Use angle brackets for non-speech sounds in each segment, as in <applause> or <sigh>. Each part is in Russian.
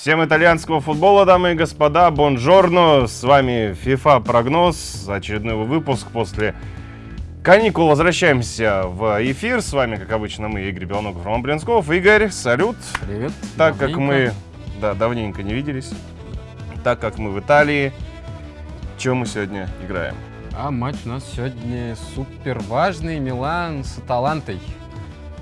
Всем итальянского футбола, дамы и господа, бонжорно, с вами FIFA прогноз, очередной выпуск после каникул. Возвращаемся в эфир, с вами, как обычно, мы, Игорь Белногов, Роман Брянсков. Игорь, салют. Привет. Так как мы, да, давненько не виделись, так как мы в Италии, чем мы сегодня играем? А матч у нас сегодня супер важный, Милан с Аталантой.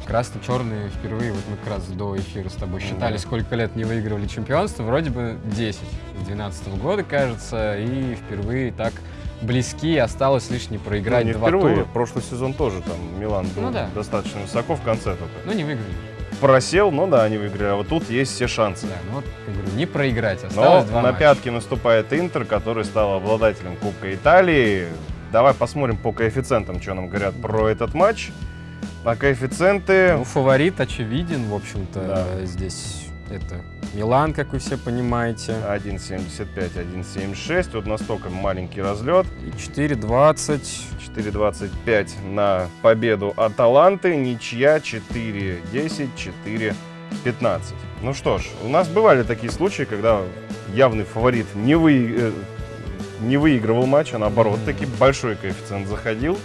Красно-черные впервые, вот мы как раз до эфира с тобой считали, Да. сколько лет не выигрывали чемпионство, вроде бы 10, с 12 года, кажется, и впервые так близки, осталось лишь не проиграть Ну, не два впервые, тура. прошлый сезон тоже там Милан был Ну да. достаточно высоко в конце только. Ну, не выиграли. Просел, но да, они выиграли, а вот тут есть все шансы. Да, ну вот, я говорю, не проиграть, Но осталось два на матча. пятки наступает Интер, который стал обладателем Кубка Италии. Давай посмотрим по коэффициентам, что нам говорят про этот матч. А коэффициенты... Ну, фаворит очевиден, в общем-то, Да. здесь это Милан, как вы все понимаете. 1.75, 1.76. Вот настолько маленький разлет. И 4.20. 4.25 на победу Аталанты. Ничья 4.10, 4.15. Ну что ж, у нас бывали такие случаи, когда явный фаворит не, вы... э, не выигрывал матч, а наоборот, таки большой коэффициент заходил.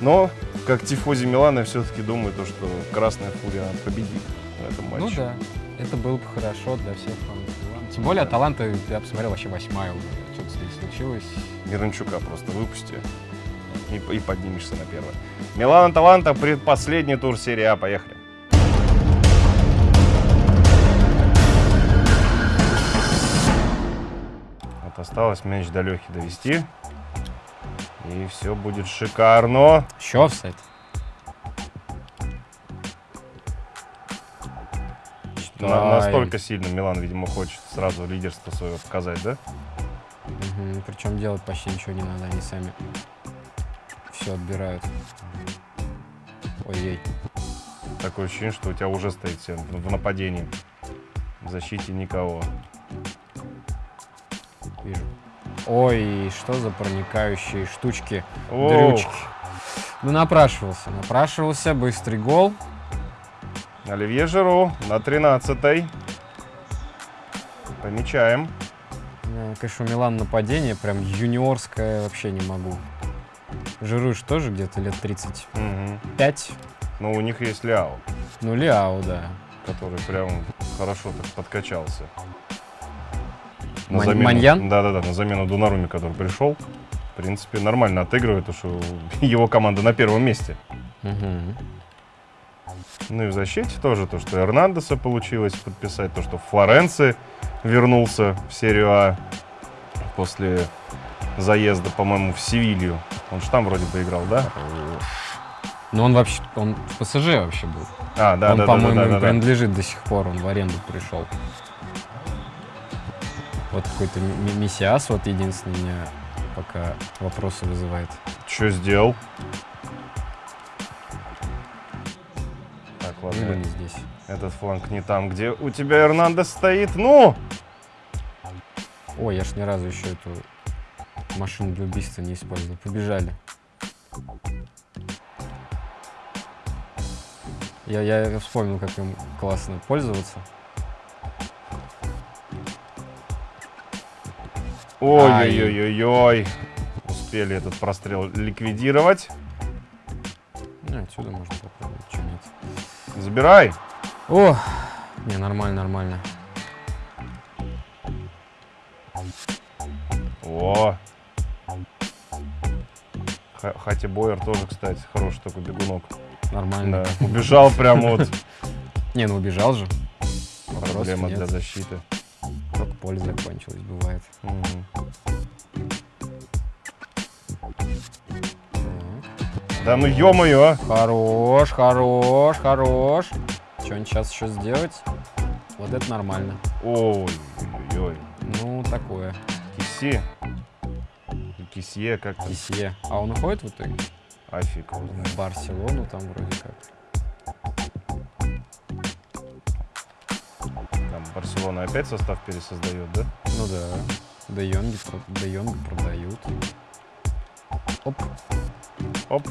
Но, как тифози Милана, я все-таки думаю, то, что Красная Фурия победит в этом матче. Ну да, это было бы хорошо для всех фанатов. Тем более Аталанта, я посмотрел, вообще восьмая уже. Что-то здесь случилось. Миранчука просто выпусти и, и поднимешься на первое. Милан Аталанта, предпоследний тур серии А. Поехали. Вот осталось мяч до Лехи довести. И все будет шикарно. Еще офсайд. На- настолько сильно Милан, видимо, хочет сразу лидерство свое показать, да? Причем делать почти ничего не надо, они сами все отбирают. Ой-ой. Такое ощущение, что у тебя уже стоит все в нападении. В защите никого. Вижу. Ой, что за проникающие штучки, Оу. дрючки. Ну, напрашивался, напрашивался, быстрый гол. Оливье Жиру на 13-й. Помечаем. Конечно, у Милан нападение прям юниорское вообще не могу. Жируш тоже где-то лет 35. Мгм. Но у них есть Ляо, Ну, Ляо, да. который прям хорошо так подкачался. Мань- Маньян? Да-да-да, на замену Дунаруми, который пришел. В принципе, нормально отыгрывает, потому что <laughs> его команда на первом месте. Мгм. Ну и в защите тоже то, что Эрнандеса получилось подписать, то, что Флоренци вернулся в серию А после заезда, по-моему, в Севилью. Он же там вроде бы играл, да? Ну, он вообще, он в ПСЖ вообще был. А, да, он, да, да, по-моему, да, да, да. принадлежит до сих пор, он в аренду пришел. Вот какой-то Мессиас, вот единственный меня пока вопросы вызывает. Что сделал? Так, ладно. Выгляни здесь. Этот фланг не там, где у тебя Эрнандес стоит. Ну! Ой, я ж ни разу еще эту машину для убийства не использовал. Побежали. Я, я вспомнил, как им классно пользоваться. Ой-ой-ой-ой-ой. Успели этот прострел ликвидировать. Ну, отсюда можно попробовать, что нет. Забирай. О, не, нормально, нормально. О. Хати Бойер тоже, кстати, хороший такой бегунок. Нормально. Да, убежал прям вот. <laughs> Не, ну убежал же. Проблема для защиты. Только польза закончилась, бывает. Так. Да ну ё-моё, а. Хорош, хорош, хорош. Что-нибудь сейчас еще сделать? Вот это нормально. Ой-ой-ой. Ну, такое. Киси. И Кисье как-то. Кисье. А он уходит в итоге? А фиг его знает. В Барселону там вроде как. Барселона опять состав пересоздает, да? Ну да. Де Йонги, Де Йонга продают. Оп, Оп. оп,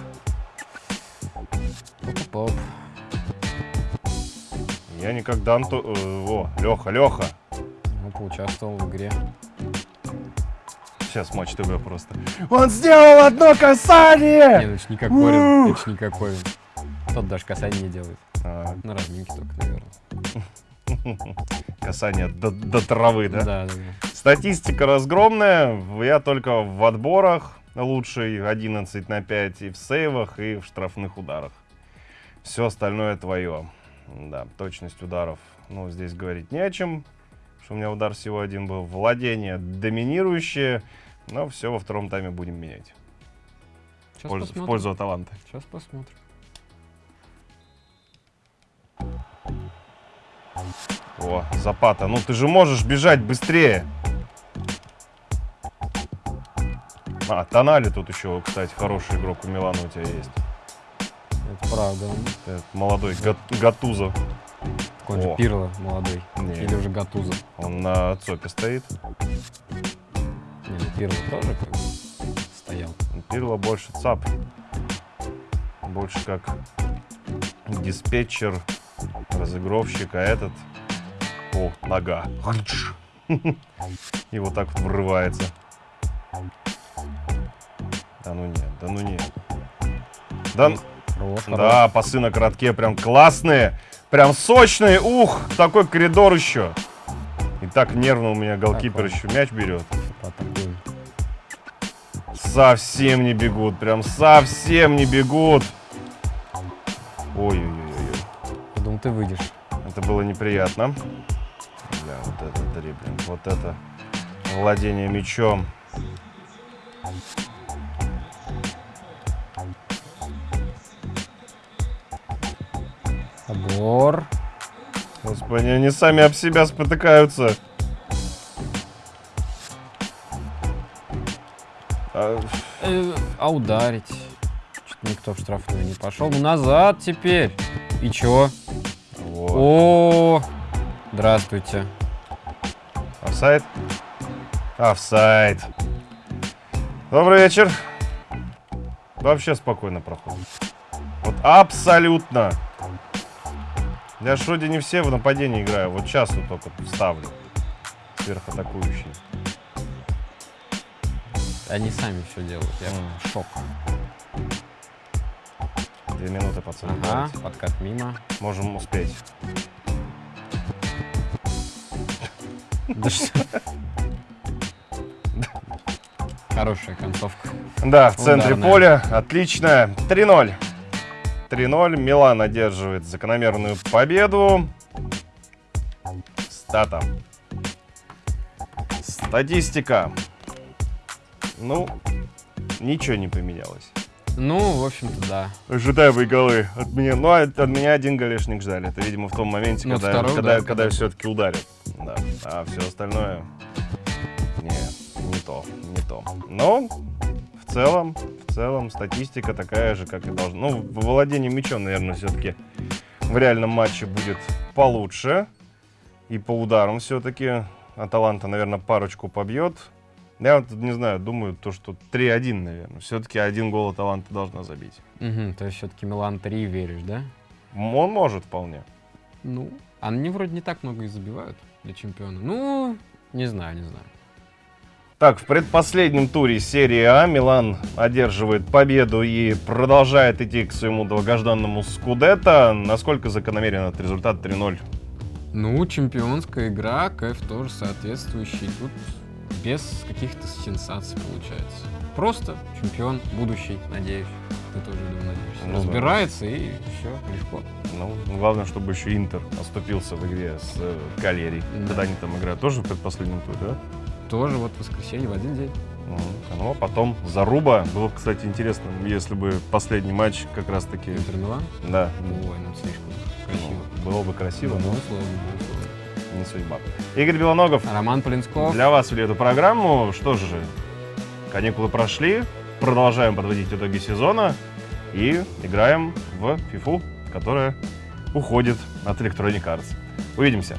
оп, оп. Я никогда... Анту... э, О, Леха, Леха. поучаствовал в игре. Сейчас матч ТВ просто. Он сделал одно касание! Не, ну это ж не как Корин, это ж не как Корин. Тот даже касание не делает. А, На разминке только, наверное. <laughs> касание до, до травы, да? Да, да, да. Статистика разгромная. Я только в отборах лучший 11 на 5 и в сейвах, и в штрафных ударах. Все остальное твое. Да, точность ударов, ну, здесь говорить не о чем. Что у меня удар всего один был. Владение доминирующее. Но все во втором тайме будем менять. В Сейчас пользу, в посмотрим. пользу Аталанты. Сейчас посмотрим. О, Запата, ну ты же можешь бежать быстрее. А, Тонали тут еще, кстати, хороший игрок у Милана у тебя есть. Это правда. Это молодой Гат- Гатузо. такой же. Пирло молодой. Не. Или уже Гатуза. Он на ЦОПе стоит. Не, ну Пирло тоже как бы стоял. Пирло больше ЦАП. Больше как диспетчер, разыгровщик, а этот... О, нога. <laughs> И вот так вот врывается. Да ну нет, да ну нет. Да, Хорош, хорош. да, пасы на коротке прям классные, прям сочные. Ух, такой коридор еще. И так нервно у меня голкипер Так, еще мяч берет. Совсем не бегут, прям совсем не бегут. Ой-ой-ой, ты выйдешь. это было неприятно. Бля, вот это дриблинг, вот это владение мячом. Обор. Господи, они сами об себя спотыкаются. А, Э, а ударить? Что-то никто в штрафную не пошел. Ну назад теперь. И чё? Вот. О, здравствуйте. Офсайд? Офсайд. Добрый вечер. Вообще спокойно проходит. Вот абсолютно. Я ж вроде не все в нападении играю. Вот сейчас вот только вставлю. Сверхатакующий. Они сами все делают. Я в шок. Две минуты, пацаны. Ага, подкат мимо. Можем успеть. Да что? Хорошая концовка. Да, в центре Ударная. поля. Отлично. 3-0. 3-0. Милан одерживает закономерную победу. Стата. Статистика. Ну, ничего не поменялось. Ну, в общем-то, да. Ожидаемые голы от меня. Ну, от, от меня один голешник ждали. Это, видимо, в том моменте, Ну, когда, второй, когда, да, когда когда- все-таки ударят. Да. А все остальное... Не, не то, не то. Но в целом, в целом статистика такая же, как и должна. Ну, в владении мячом, наверное, все-таки в реальном матче будет получше. И по ударам все-таки Аталанта, наверное, парочку побьет. Я вот не знаю, думаю, то, что 3-1, наверное. Все-таки один гол Аталанта должна забить. Мгм, то есть все-таки Милан 3 веришь, да? Он может вполне. Ну, они вроде не так много и забивают для чемпиона. Ну, не знаю, не знаю. Так, в предпоследнем туре серии А Милан одерживает победу и продолжает идти к своему долгожданному Скудетто. Насколько закономерен этот результат 3-0? Ну, чемпионская игра, кайф тоже соответствующий. Тут без каких-то сенсаций получается. Просто чемпион будущий, надеюсь. Ты тоже, думаю, надеешься. Ну да. Разбирается и все, легко. Ну, главное, чтобы еще Интер оступился в игре с э, Калерией. Да. Когда они там играют, тоже в предпоследнем туре, да? Тоже вот воскресенье в один день. Ну, а потом Заруба. Было бы, кстати, интересно, если бы последний матч как раз-таки... Интер Милан. Да, Ой, ну слишком красиво. ну, было бы красиво, Ну, но условно, условно. Не судьба. Игорь Белоногов, Роман Полинсков. Для вас вели эту программу. Что же, каникулы прошли, продолжаем подводить итоги сезона и играем в FIFA, которая уходит от Electronic Arts. Увидимся.